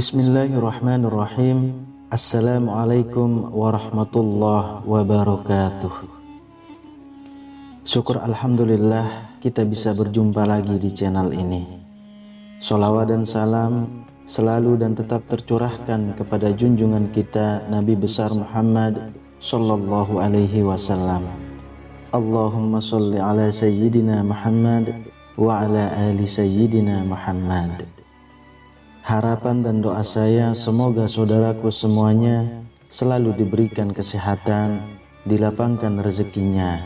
Bismillahirrahmanirrahim. Assalamualaikum warahmatullahi wabarakatuh. Syukur Alhamdulillah kita bisa berjumpa lagi di channel ini. Salawat dan salam selalu dan tetap tercurahkan kepada junjungan kita Nabi besar Muhammad Sallallahu alaihi wasallam. Allahumma salli ala Sayyidina Muhammad wa ala ali Sayyidina Muhammad. Harapan dan doa saya semoga saudaraku semuanya selalu diberikan kesehatan, dilapangkan rezekinya,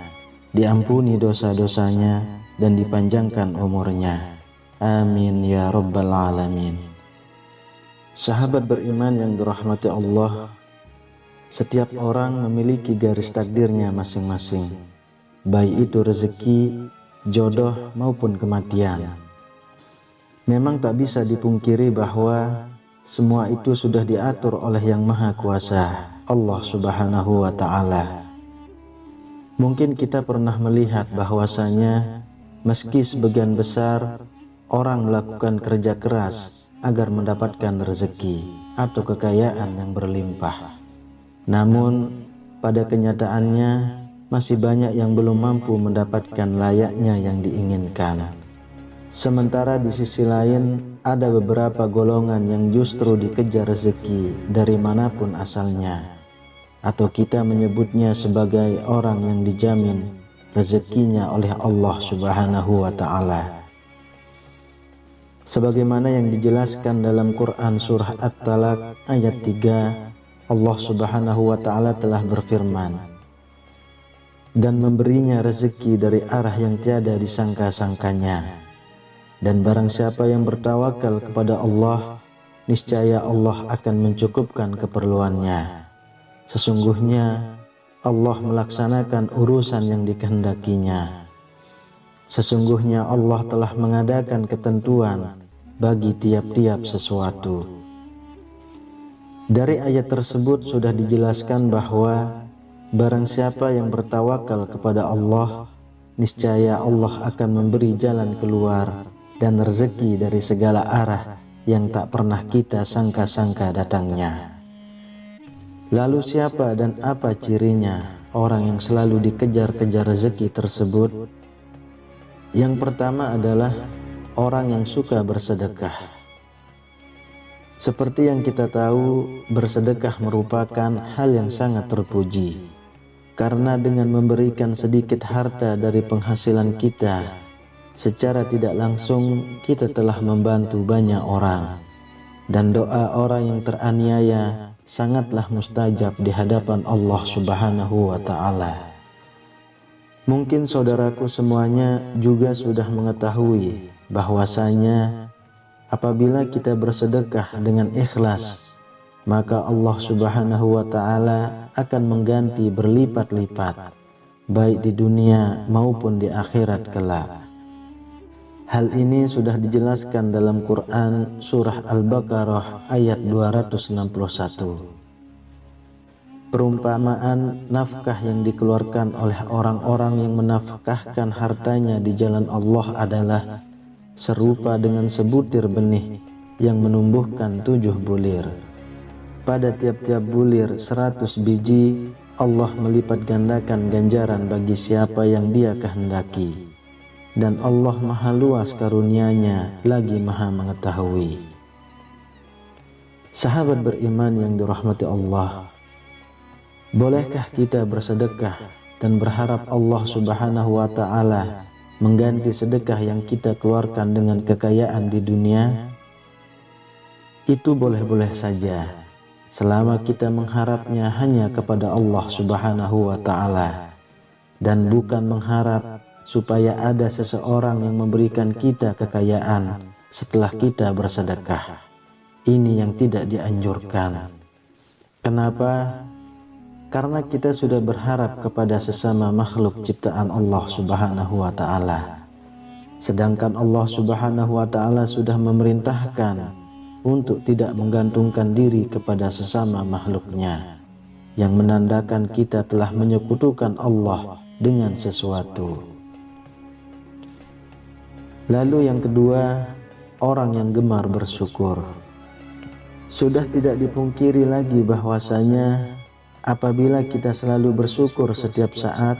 diampuni dosa-dosanya, dan dipanjangkan umurnya. Amin ya rabbal alamin. Sahabat beriman yang dirahmati Allah, setiap orang memiliki garis takdirnya masing-masing, baik itu rezeki, jodoh maupun kematian. Memang tak bisa dipungkiri bahwa semua itu sudah diatur oleh Yang Maha Kuasa, Allah Subhanahu wa taala. Mungkin kita pernah melihat bahwasanya meski sebagian besar orang melakukan kerja keras agar mendapatkan rezeki atau kekayaan yang berlimpah. Namun pada kenyataannya masih banyak yang belum mampu mendapatkan layaknya yang diinginkan. Sementara di sisi lain ada beberapa golongan yang justru dikejar rezeki dari mana pun asalnya atau kita menyebutnya sebagai orang yang dijamin rezekinya oleh Allah Subhanahu wa taala. Sebagaimana yang dijelaskan dalam Quran surah At-Talaq ayat 3 Allah Subhanahu wa taala telah berfirman dan memberinya rezeki dari arah yang tiada disangka-sangkanya dan barang siapa yang bertawakal kepada Allah, niscaya Allah akan mencukupkan keperluannya. Sesungguhnya Allah melaksanakan urusan yang dikehendakinya. Sesungguhnya Allah telah mengadakan ketentuan bagi tiap-tiap sesuatu. Dari ayat tersebut sudah dijelaskan bahwa barang siapa yang bertawakal kepada Allah, niscaya Allah akan memberi jalan keluar dan rezeki dari segala arah yang tak pernah kita sangka-sangka datangnya. Lalu siapa dan apa cirinya orang yang selalu dikejar-kejar rezeki tersebut? Yang pertama adalah orang yang suka bersedekah. Seperti yang kita tahu, bersedekah merupakan hal yang sangat terpuji. Karena dengan memberikan sedikit harta dari penghasilan kita secara tidak langsung kita telah membantu banyak orang dan doa orang yang teraniaya sangatlah mustajab di hadapan Allah Subhanahu wa taala. Mungkin saudaraku semuanya juga sudah mengetahui bahwasanya apabila kita bersedekah dengan ikhlas maka Allah Subhanahu wa taala akan mengganti berlipat-lipat baik di dunia maupun di akhirat kelak. Hal ini sudah dijelaskan dalam Quran surah Al-Baqarah ayat 261. Perumpamaan nafkah yang dikeluarkan oleh orang-orang yang menafkahkan hartanya di jalan Allah adalah serupa dengan sebutir benih yang menumbuhkan tujuh bulir. Pada tiap-tiap bulir seratus biji, Allah melipat gandakan ganjaran bagi siapa yang dia kehendaki dan Allah maha luas karunia-Nya lagi maha mengetahui. Sahabat beriman yang dirahmati Allah, bolehkah kita bersedekah dan berharap Allah subhanahu wa ta'ala mengganti sedekah yang kita keluarkan dengan kekayaan di dunia? Itu boleh-boleh saja, selama kita mengharapnya hanya kepada Allah subhanahu wa ta'ala dan bukan mengharap supaya ada seseorang yang memberikan kita kekayaan setelah kita bersedekah. Ini yang tidak dianjurkan. Kenapa? Karena kita sudah berharap kepada sesama makhluk ciptaan Allah Subhanahu wa taala. sedangkan Allah Subhanahu wa taala sudah memerintahkan untuk tidak menggantungkan diri kepada sesama makhluknya yang menandakan kita telah menyekutukan Allah dengan sesuatu. Lalu yang kedua, orang yang gemar bersyukur. Sudah tidak dipungkiri lagi bahwasanya apabila kita selalu bersyukur setiap saat,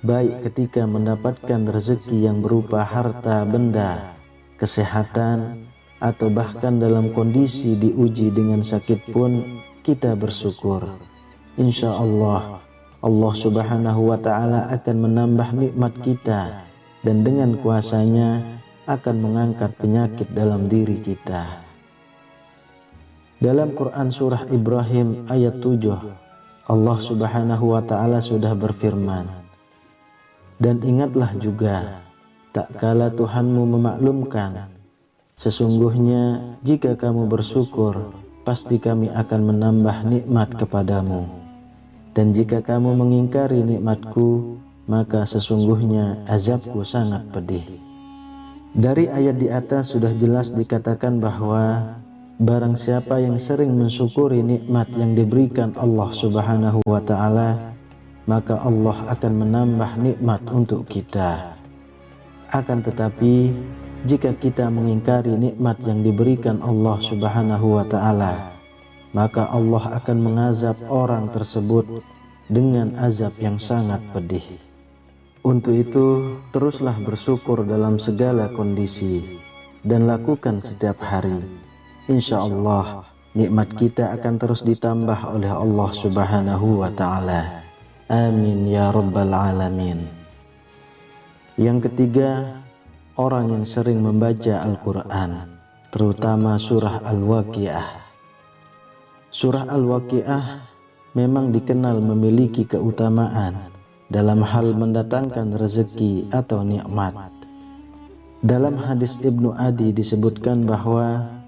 baik ketika mendapatkan rezeki yang berupa harta benda, kesehatan, atau bahkan dalam kondisi diuji dengan sakit pun kita bersyukur. Insya Allah, Allah subhanahu wa ta'ala akan menambah nikmat kita dan dengan kuasanya akan mengangkat penyakit dalam diri kita. Dalam Quran surah Ibrahim ayat 7, Allah Subhanahu wa taala sudah berfirman, "Dan ingatlah juga tak kala Tuhanmu memaklumkan sesungguhnya jika kamu bersyukur pasti kami akan menambah nikmat kepadamu dan jika kamu mengingkari nikmatku maka sesungguhnya azabku sangat pedih." Dari ayat di atas sudah jelas dikatakan bahwa Barang siapa yang sering mensyukuri nikmat yang diberikan Allah Subhanahu wa taala, maka Allah akan menambah nikmat untuk kita. Akan tetapi, jika kita mengingkari nikmat yang diberikan Allah Subhanahu wa taala, maka Allah akan mengazab orang tersebut dengan azab yang sangat pedih. Untuk itu, teruslah bersyukur dalam segala kondisi dan lakukan setiap hari insya Allah nikmat kita akan terus ditambah oleh Allah Subhanahu wa taala. Amin ya rabbal alamin. Yang ketiga, orang yang sering membaca Al-Qur'an, terutama surah Al-Waqiah. Surah Al-Waqiah memang dikenal memiliki keutamaan dalam hal mendatangkan rezeki atau nikmat. Dalam hadis Ibnu Adi disebutkan bahwa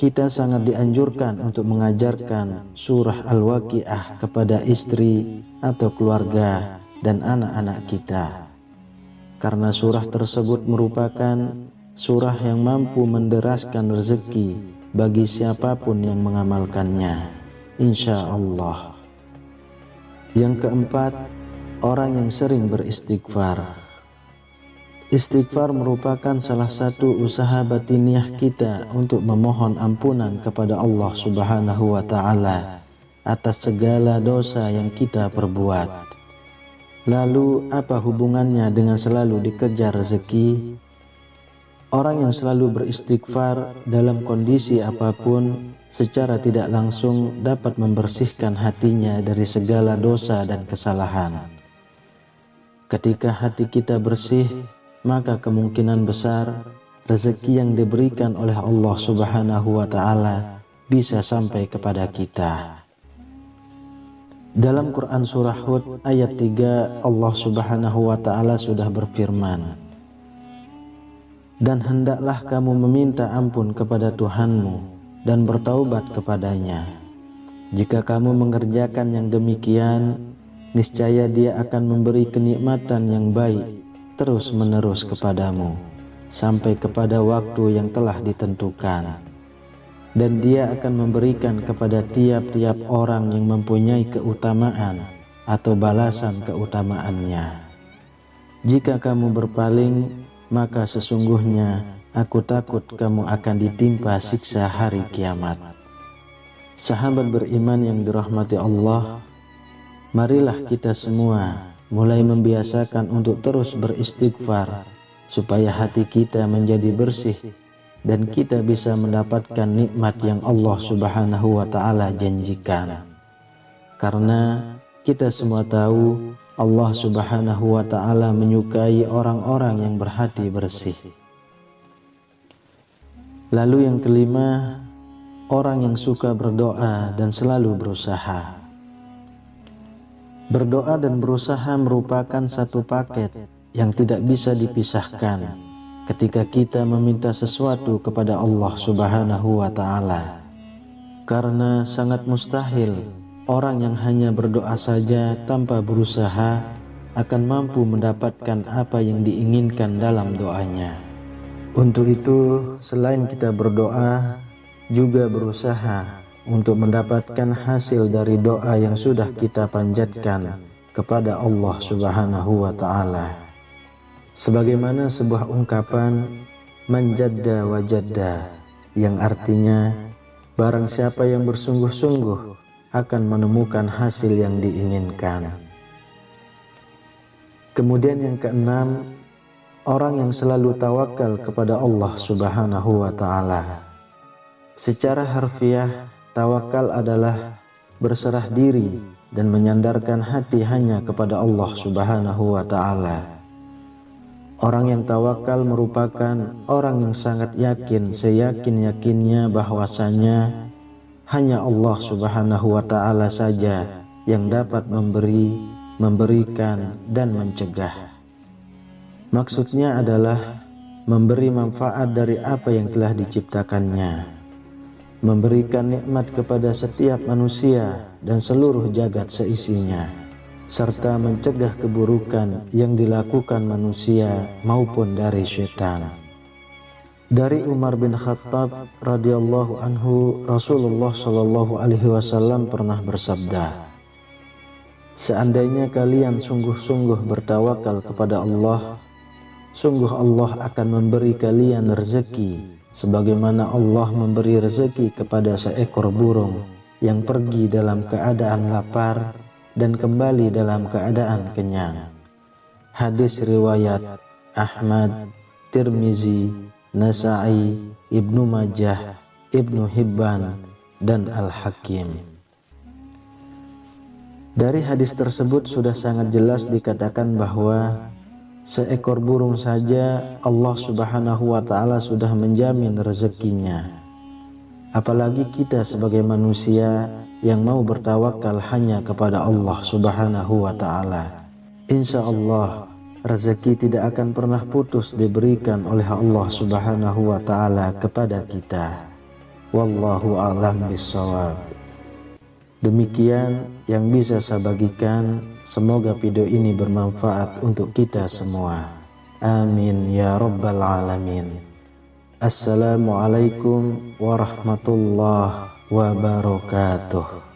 kita sangat dianjurkan untuk mengajarkan surah Al-Waqiah kepada istri atau keluarga dan anak-anak kita. Karena surah tersebut merupakan surah yang mampu menderaskan rezeki bagi siapa pun yang mengamalkannya. Insya Allah. Yang keempat, orang yang sering beristighfar. Istighfar merupakan salah satu usaha batiniah kita untuk memohon ampunan kepada Allah Subhanahu wa taala atas segala dosa yang kita perbuat. Lalu apa hubungannya dengan selalu dikejar rezeki? Orang yang selalu beristighfar dalam kondisi apa pun secara tidak langsung dapat membersihkan hatinya dari segala dosa dan kesalahan. Ketika hati kita bersih, maka kemungkinan besar rezeki yang diberikan oleh Allah Subhanahu wa taala bisa sampai kepada kita. Dalam Quran surah Hud ayat 3 Allah Subhanahu wa taala sudah berfirman Dan hendaklah kamu meminta ampun kepada Tuhanmu dan bertaubat kepadanya. Jika kamu mengerjakan yang demikian, niscaya Dia akan memberi kenikmatan yang baik terus-menerus kepadamu sampai kepada waktu yang telah ditentukan. Dan dia akan memberikan kepada tiap-tiap orang yang mempunyai keutamaan atau balasan keutamaannya. Jika kamu berpaling, maka sesungguhnya aku takut kamu akan ditimpa siksa hari kiamat. Sahabat beriman yang dirahmati Allah, marilah kita semua mulai membiasakan untuk terus beristighfar supaya hati kita menjadi bersih dan kita bisa mendapatkan nikmat yang Allah Subhanahu wa taala janjikan. Karena kita semua tahu Allah Subhanahu wa taala menyukai orang-orang yang berhati bersih. Lalu yang kelima, orang yang suka berdoa dan selalu berusaha. Berdoa dan berusaha merupakan satu paket yang tidak bisa dipisahkan ketika kita meminta sesuatu kepada Allah Subhanahu wa taala. Karena sangat mustahil orang yang hanya berdoa saja tanpa berusaha akan mampu mendapatkan apa yang diinginkan dalam doanya. Untuk itu, selain kita berdoa, juga berusaha untuk mendapatkan hasil dari doa yang sudah kita panjatkan kepada Allah Subhanahu wa taala. Sebagaimana sebuah ungkapan manjadda wajadda yang artinya barang siapa yang bersungguh-sungguh akan menemukan hasil yang diinginkan. Kemudian yang keenam, orang yang selalu tawakal kepada Allah Subhanahu wa taala. Secara harfiah, tawakal adalah berserah diri dan menyandarkan hati hanya kepada Allah Subhanahu wa taala. Orang yang tawakal merupakan orang yang sangat yakin, seyakin-yakinnya bahwasanya hanya Allah Subhanahu wa taala saja yang dapat memberi memberikan, dan mencegah. Maksudnya adalah memberi manfaat dari apa yang telah diciptakannya, memberikan nikmat kepada setiap manusia dan seluruh jagat seisinya, serta mencegah keburukan yang dilakukan manusia maupun dari syaitan. Dari Umar bin Khattab radhiyallahu anhu Rasulullah shallallahu alaihi wasallam pernah bersabda, Seandainya kalian sungguh-sungguh bertawakal kepada Allah, sungguh Allah akan memberi kalian rezeki sebagaimana Allah memberi rezeki kepada seekor burung yang pergi dalam keadaan lapar dan kembali dalam keadaan kenyang. Hadis riwayat Ahmad, Tirmizi, Nasai, Ibnu Majah, Ibnu Hibban, dan Al-Hakim. Dari hadis tersebut sudah sangat jelas dikatakan bahwa seekor burung saja Allah Subhanahu wa taala sudah menjamin rezekinya. Apalagi kita sebagai manusia yang mau bertawakal hanya kepada Allah Subhanahu wa taala. Insya Allah rezeki tidak akan pernah putus diberikan oleh Allah Subhanahu wa taala kepada kita. Wallahu a'lam bishawab. Demikian yang bisa saya bagikan. Semoga video ini bermanfaat untuk kita semua. Amin ya rabbal alamin. Assalamualaikum warahmatullahi wabarakatuh.